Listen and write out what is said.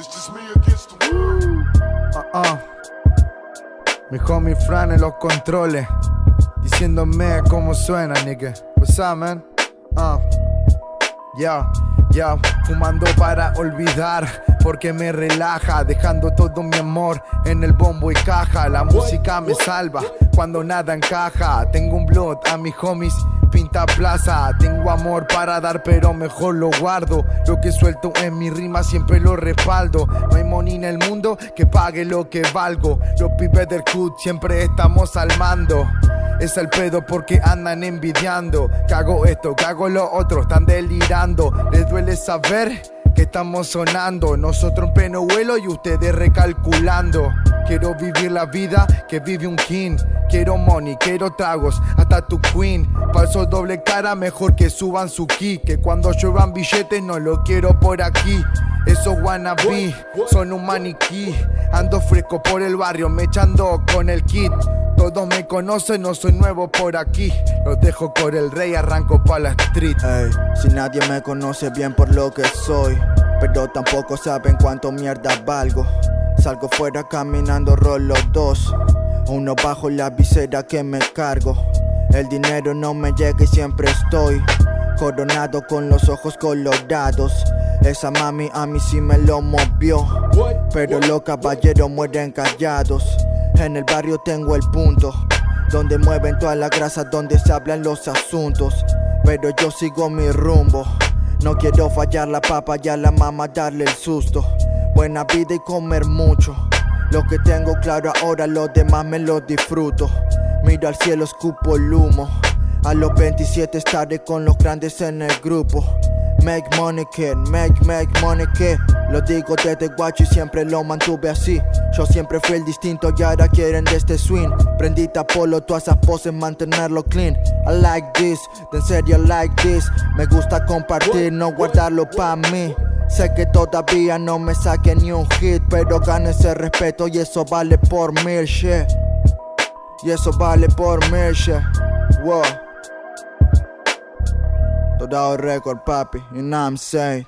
It's just me against the world. Uh-uh. Mi homie Fran en los controles. Diciéndome cómo suena, nigga. What's up, man? Uh. Ya, ya, fumando para olvidar, porque me relaja, dejando todo mi amor en el bombo y caja. La música me salva cuando nada encaja. Tengo un blood a mis homies, pinta plaza. Tengo amor para dar, pero mejor lo guardo. Lo que suelto en mi rima siempre lo respaldo. No hay money en el mundo que pague lo que valgo. Los pibes del CUT siempre estamos al mando. Es el pedo porque andan envidiando. Cago esto, cago lo otro, están delirando. Les duele saber que estamos sonando. Nosotros en pleno vuelo y ustedes recalculando. Quiero vivir la vida que vive un king. Quiero money, quiero tragos, hasta tu queen. Falso doble cara, mejor que suban su ki. Que cuando lluevan billetes no lo quiero por aquí. Esos wannabe son un maniquí. Ando fresco por el barrio, me echando con el kit. Todos me conocen, no soy nuevo por aquí. Los dejo por el rey, arranco pa' la street. Si nadie me conoce bien por lo que soy, pero tampoco saben cuánto mierda valgo. Salgo fuera caminando, rolo dos. Uno bajo la visera que me cargo. El dinero no me llega y siempre estoy coronado con los ojos colorados. Esa mami a mí sí me lo movió, pero los caballeros mueren callados. En el barrio tengo el punto Donde mueven toda la grasa, donde se hablan los asuntos Pero yo sigo mi rumbo No quiero fallar la papa y a la mamá darle el susto Buena vida y comer mucho. Lo que tengo claro ahora, los demás me lo disfruto. Miro al cielo, escupo el humo. A los 27 estaré con los grandes en el grupo. Make money kid, make, make money kid Lo digo desde guacho y siempre lo mantuve así. Yo siempre fui el distinto y ahora quieren de este swing. Prendita polo, todas esas poses, mantenerlo clean. I like this, de en serio like this. Me gusta compartir, no guardarlo pa' mí Sé que todavía no me saque ni un hit Pero gano ese respeto y eso vale por mil shit Y eso vale por mil shit Wow. Todo record, papi, you know what I'm saying?